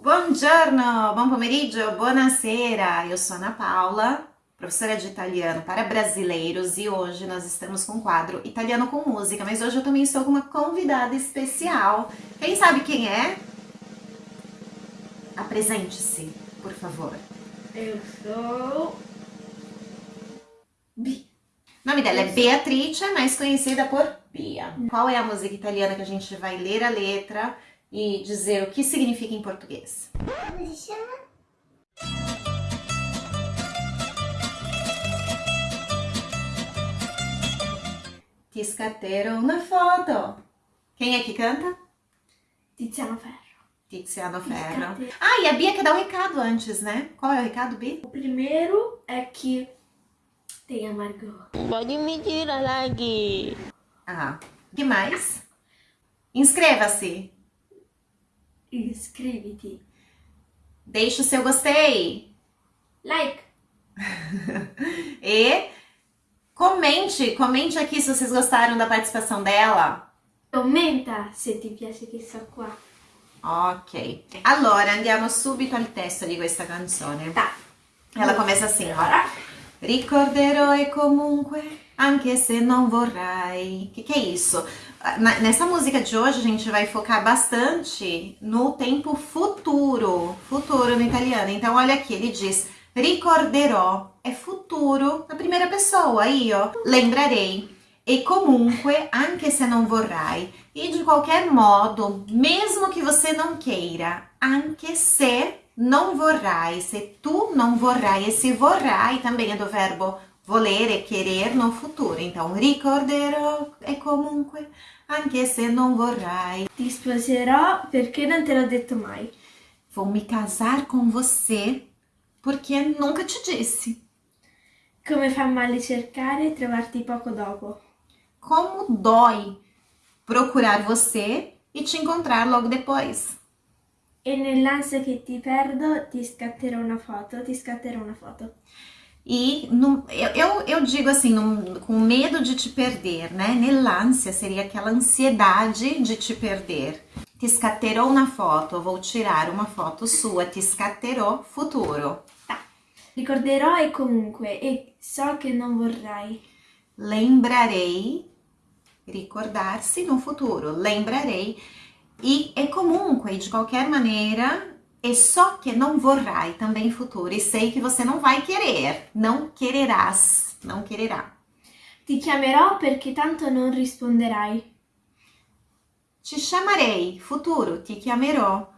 Buongiorno, buon pomeriggio, buonasera. Eu sou Ana Paula, professora de italiano para brasileiros e hoje nós estamos com o quadro Italiano com Música, mas hoje eu também estou com uma convidada especial. Quem sabe quem é? Apresente-se, por favor. Eu sou. Bi. O nome dela é Beatrice, mais conhecida por Bia. Qual é a música italiana que a gente vai ler a letra e dizer o que significa em português? Chama? Scatterò una foto. Quem é que canta? Tiziano Ferro. Tiziano Ferro. Ah, e a Bia quer dar um recado antes, né? Qual é o recado, Bia? O primeiro é que tem a Margot. Pode me tirar lagi. Ah, o que mais? Inscreva-se. Inscreviti. Deixe o seu gostei. Like. E comente, comente aqui se vocês gostaram da participação dela. Commenta se ti piace questa qua. Ok. Allora, andiamo subito al testo di questa canzone. Tá. Ela começa assim, ó. Ricorderò e comunque, anche se non vorrai. O que, que é isso? Nessa música de hoje, a gente vai focar bastante no tempo futuro. Futuro no italiano. Então, olha aqui, ele diz ricorderò. É futuro na primeira pessoa. Ó. Lembrarei. E comunque, anche se non vorrai. E de qualquer modo, mesmo que você não queira, anche se não vorrai, se tu não vorrai, esse vorrai também é do verbo volere, querer no futuro. Então, ricorderò e comunque, anche se non vorrai. Ti sposerò perché non te l'ho detto mai. Vou me casar com você porque nunca te disse. Come fa male cercare e trovarti poco dopo. Como dói procurar você e te encontrar logo depois. E nell'ansia che ti perdo ti scatterò una foto, ti scatterò una foto. E num- eu, eu, eu digo assim, num- com medo de te perder, né? Nell'ansia seria aquela ansiedade de te perder. Ti scatterò una foto, vou tirar uma foto sua, ti scatterò futuro. Ricorderò e comunque, e so che non vorrai. Lembrarei, ricordar-se no futuro, lembrarei. E é comunque, de qualquer maneira, é só que não vorrai também futuro. E sei que você não vai querer, não quererás, não quererá. Ti chiamerò perché tanto non risponderai. Te chamarei, futuro, te chiamerò.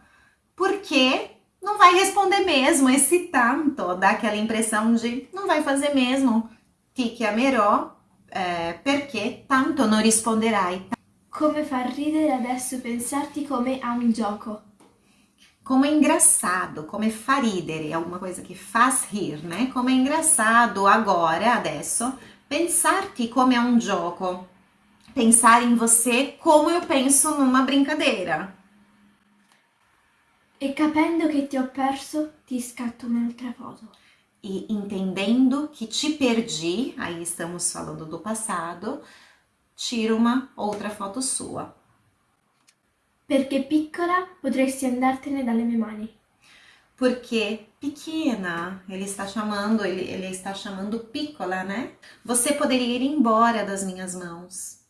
Porque não vai responder mesmo, esse tanto dá aquela impressão de não vai fazer mesmo. Ti chiamerò, eh, perché tanto non risponderai. Come fa ridere adesso pensarti come a un gioco. Como é engraçado, como é fa ridere, é alguma coisa que faz rir, né? Como é engraçado agora, adesso, pensar-te como é um gioco. Pensar em você como eu penso numa brincadeira. E capendo che ti ho perso, ti scatto un'altra foto. E entendendo que te perdi, aí estamos falando do passado, tira uma outra foto sua. Perché piccola potresti andartene dalle mie mani. Porque pequena, ele está chamando, ele, ele está chamando piccola, né? Você poderia ir embora das minhas mãos.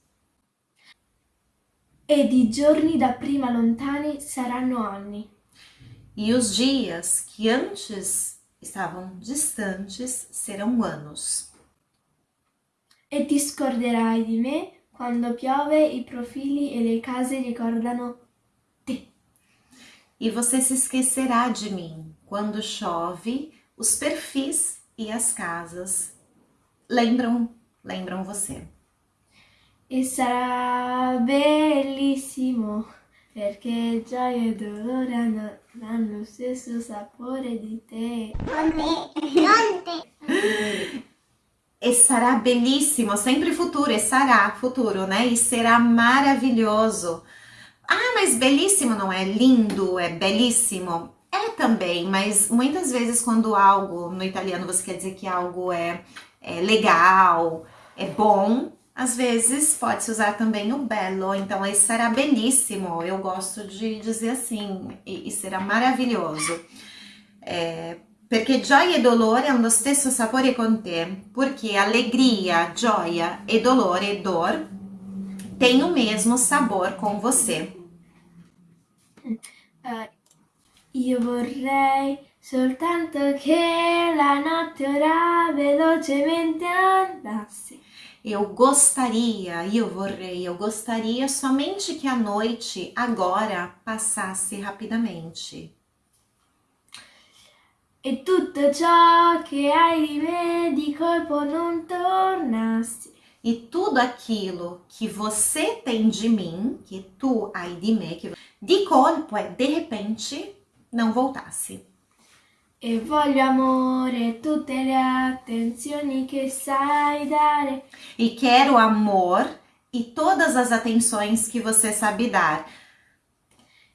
Ed i giorni da prima lontani saranno anni. E os dias que antes estavam distantes serão anos. E ti scorderai di me quando piove, i profili e le case ricordano. E você se esquecerá de mim quando chove, os perfis e as casas lembram, lembram você. E sarà bellissimo perché gioia e dolore hanno, hanno lo stesso sapore di te. E será belíssimo, sempre futuro, e será futuro, né? E será maravilhoso. Ah, mas belíssimo não é lindo, é belíssimo? É também, mas muitas vezes quando algo, no italiano você quer dizer que algo é, é legal, é bom, Às vezes pode-se usar também o bello, então esse será belíssimo, eu gosto de dizer assim, e, e será maravilhoso. É, perché gioia e dolore hanno lo stesso sapore con te, porque alegria, gioia e dolore, dor, têm o mesmo sabor com você. Eh, io vorrei soltanto che la notte ora velocemente andasse. Eu gostaria, eu vorrei, eu gostaria somente que a noite agora passasse rapidamente. E tutto ciò che hai di me di colpo non tornasse. E tudo aquilo que você tem de mim, que tu hai di me, que de colpo é de repente não voltasse. E voglio amore, tutte le attenzioni che sai dare. E quero amor e todas as atenções que você sabe dar.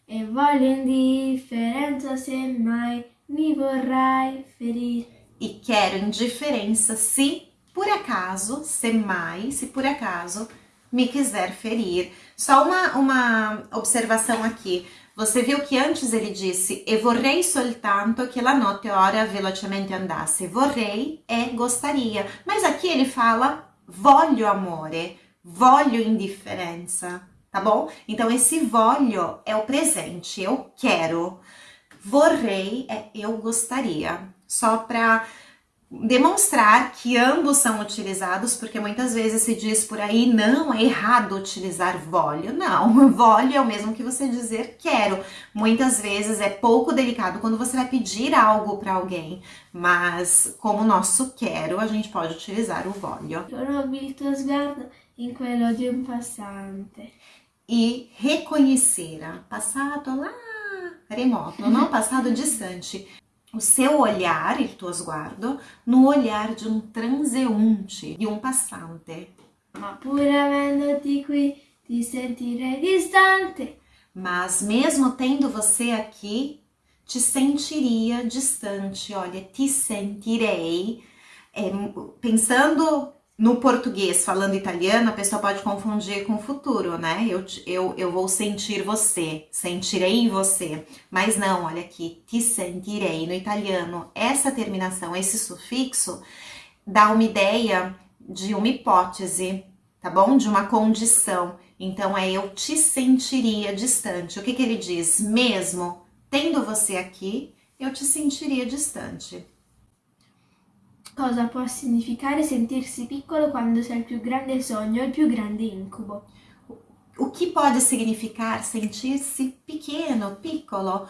E voglio indifferenza se mai mi vorrai ferir. E quero indiferença se por acaso, se mai, se por acaso me quiser ferir. Só uma, uma observação aqui. Você viu que antes ele disse e vorrei soltanto que la notte ora velocemente andasse. Vorrei é gostaria. Mas aqui ele fala voglio amore, voglio indifferenza, tá bom? Então esse voglio é o presente, eu quero. Vorrei é eu gostaria. Só para demonstrar que ambos são utilizados, porque muitas vezes se diz por aí, não, é errado utilizar voglio. Não, voglio é o mesmo que você dizer quero. Muitas vezes é pouco delicado quando você vai pedir algo para alguém, mas como nosso quero, a gente pode utilizar o il tuo sguardo in quello di un passante. E reconhecer, passado lá remoto, não passado distante o seu olhar, il tuo sguardo, no olhar de um transeunte, de um passante. Ma pur avendoti qui ti sentirei distante. Mas mesmo tendo você aqui, te sentiria distante. Olha, te sentirei. É, pensando no português, falando italiano, a pessoa pode confundir com o futuro, né? Eu, eu, eu vou sentir você, sentirei você. Mas não, olha aqui, te sentirei. No italiano, essa terminação, esse sufixo, dá uma ideia de uma hipótese, tá bom? De uma condição. Então, é eu te sentiria distante. O que, que ele diz? Mesmo tendo você aqui, eu te sentiria distante. Cosa può significare sentirsi piccolo quando sei il più grande sogno e il più grande incubo? O que pode significar sentir-se pequeno, piccolo,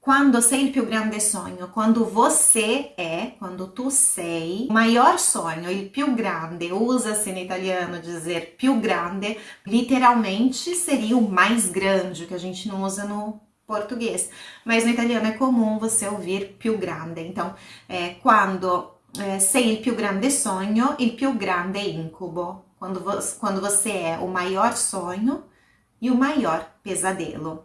quando sei il più grande sonho? Quando você é, quando tu sei, o maior sonho, il più grande, usa-se no italiano dizer più grande, literalmente seria o mais grande, que a gente não usa no português. Mas no italiano é comum você ouvir più grande. Então, é, quando é, sei il più grande sonho, il più grande incubo. Quando você, quando você é o maior sonho e o maior pesadelo.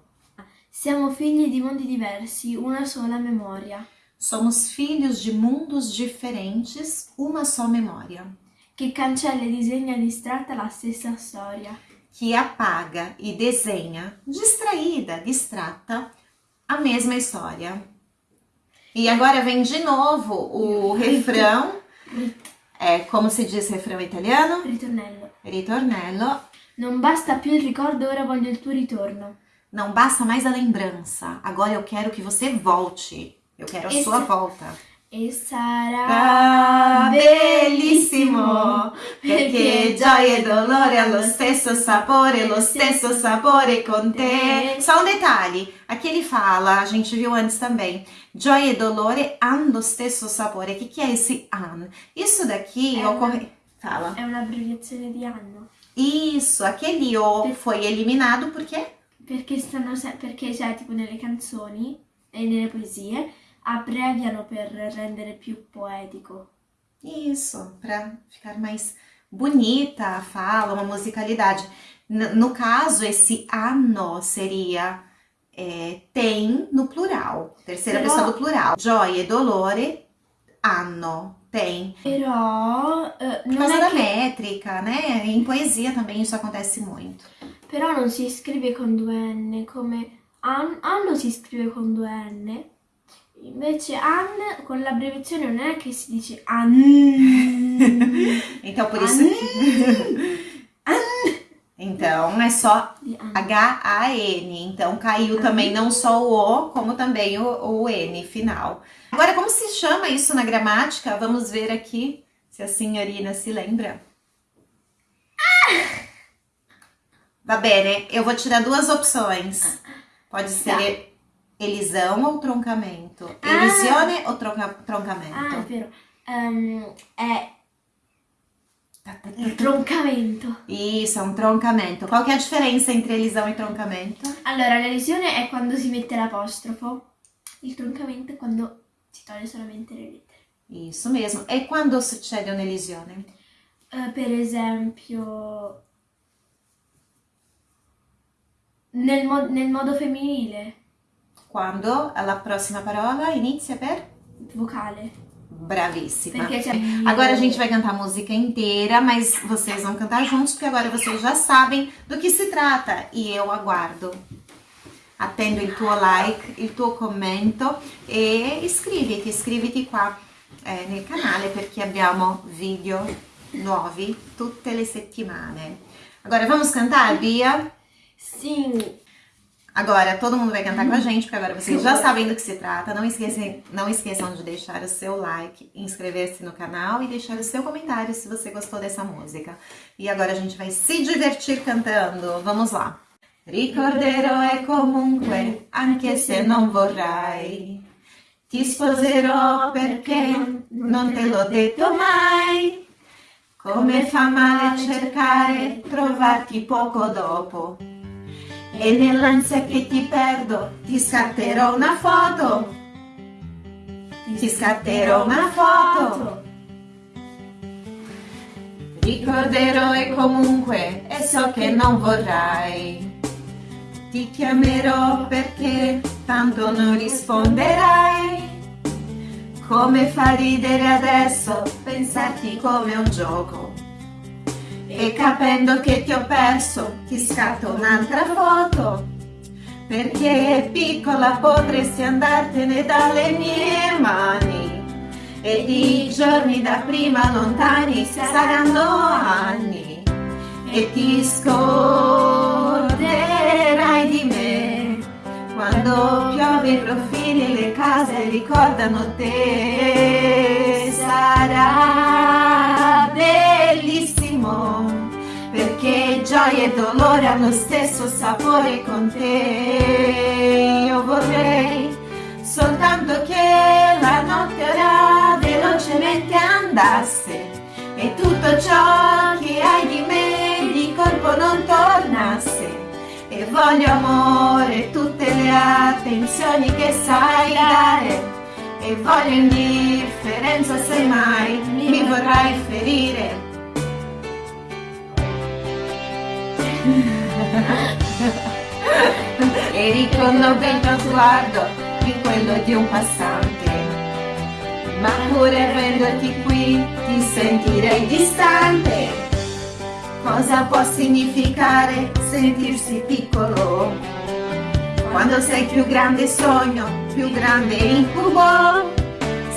Siamo figli di mondi diversi, una sola memoria. Somos filhos de mundos diferentes, uma só memória. Che cancella e disegna distratta la stessa storia. Que apaga e desenha, distraída, distrata, a mesma história. E agora vem de novo o refrão. É, como se diz refrão italiano? Ritornello. Ritornello. Non basta più il ricordo, ora voglio il tuo ritorno. Não basta mais a lembrança. Agora eu quero que você volte. Eu quero a sua volta. E sarà Ah, bellissimo! Perché gioia e dolore hanno lo stesso sapore, lo stesso sapore con te. Só um detalhe, aqui ele fala, a gente viu antes também, gioia e dolore hanno lo stesso sapore. O que, que é esse han? Isso daqui É ocorre... Fala. È un'abbreviazione di anno. Isso, aquele o foi eliminado porque Perché stanno perché cioè tipo nelle canzoni e nelle poesie abbreviano per rendere più poetico. Isso, para ficar mais bonita a fala, uma musicalidade. No caso, esse anno seria é, tem no plural, terceira Però- pessoa do plural. Gioia e dolore, anno. Tem. Però eh, Por non causa da che- métrica, né? Em poesia também isso acontece muito. però non si scrive con due N come an- anno si scrive con due N. Invece an con l'abbreviazione non è che si dice an. Então, por isso que... Então, é só an. H-A-N. Então, caiu também não só o O, como também o, o N final. Agora, como se chama isso na gramática? Vamos ver aqui se a senhorina se lembra. Va bene, eu vou te dar duas opções. Pode ser elisão ou troncamento. Ah. Elisione ou tronca- Ah, è troncamento? vero. Ehm, è il troncamento. Isso, é um troncamento. Qual que é a diferença entre elisão e troncamento? Allora, l'elisione è quando si mette l'apostrofo. Il troncamento è quando si toglie solamente le lettere. Isso mesmo. E quando succede un'elisione? Eh, per esempio, nel, mo- nel modo femminile, Quando la prossima parola inizia per? vocale. C'è Agora a gente vai cantar a música inteira, mas vocês vão cantar juntos, porque agora vocês já sabem do que si tratta. E eu aguardo. Attendo il tuo like, il tuo commento e iscriviti, iscriviti qua eh, nel canale perché abbiamo video nuovi tutte le settimane. Agora vamos cantar, Bia? Sì, Agora todo mundo vai cantar com a gente, porque agora vocês já sabem do que se trata. Não esqueçam, não esqueçam de deixar o seu like, inscrever-se no canal e deixar o seu comentário se você gostou dessa música. E agora a gente vai se divertir cantando. Vamos lá. Ricorderò e comunque, anche se non vorrai, ti sposerò perché non te l'ho detto mai. Come fa male cercare, trovarti poco dopo. E nell'ansia che ti perdo ti scatterò una foto. Ti scatterò una foto. Ricorderò e comunque e so che non vorrai. Ti chiamerò perché tanto non risponderai. Come fa ridere adesso pensarti come un gioco. E capendo che ti ho perso, ti scatto un'altra foto. Perché piccola potresti andartene dalle mie mani. Ed i giorni da prima lontani saranno anni. E ti scorderai di me. Quando piove i profili e le case ricordano te. Sarà gioia e dolore hanno stesso sapore con te. Io vorrei soltanto che la notte ora velocemente andasse e tutto ciò che hai di me di colpo non tornasse. E voglio amore, tutte le attenzioni che sai dare. E voglio indifferenza se mai mi vorrai ferire. E riconosco il tuo sguardo in quello di un passante. Ma pure avendoti qui ti sentirei distante. Cosa può significare sentirsi piccolo? Quando sei più grande sogno, più grande incubo.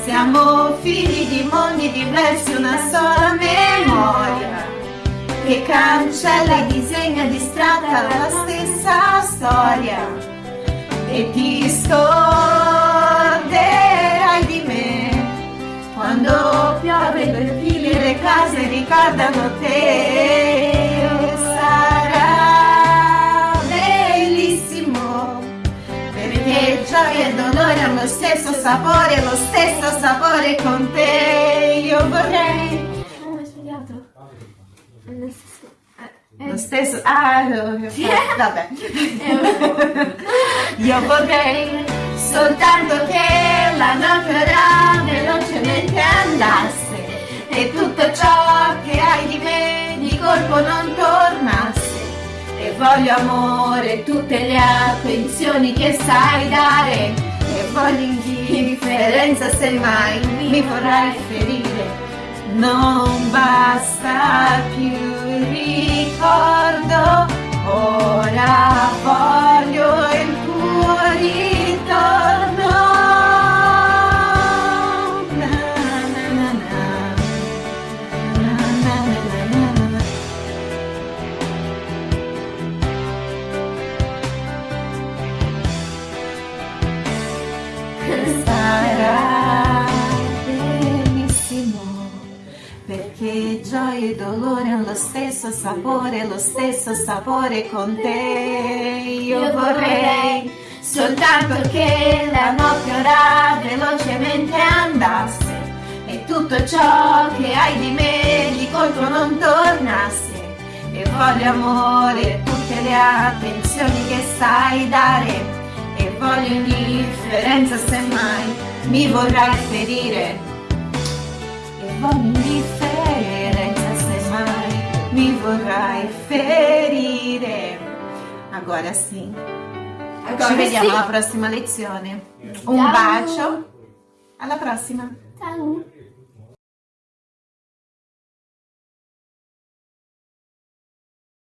Siamo figli di mondi diversi, una sola memoria che cancella e disegna distratta la stessa storia e ti scorderai di me quando piove i fili e le case ricordano te sarà bellissimo perché gioia e dolore hanno lo stesso sapore lo stesso sapore con te io vorrei. Nel senso- eh, Lo eh, stesso, ah, no, vabbè. Io vorrei soltanto che la notte ora velocemente andasse e tutto ciò che hai di me di colpo non tornasse. E voglio amore, tutte le attenzioni che sai dare. E voglio indifferenza se mai mi vorrai ferire. Non basta più ricordo, ora voglio il tuo ritorno. E dolore lo stesso sapore, lo stesso sapore con te. Io vorrei soltanto che la notte ora velocemente andasse e tutto ciò che hai di me di colpo non tornasse. E voglio amore, tutte le attenzioni che sai dare e voglio indifferenza se mai mi vorrai ferire e voglio indifferenza mi vorrai ferire agora sim Agora ci vediamo sì. alla prossima lezione un Ciao. bacio alla prossima Ciao.